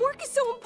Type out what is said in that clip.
Work is so important.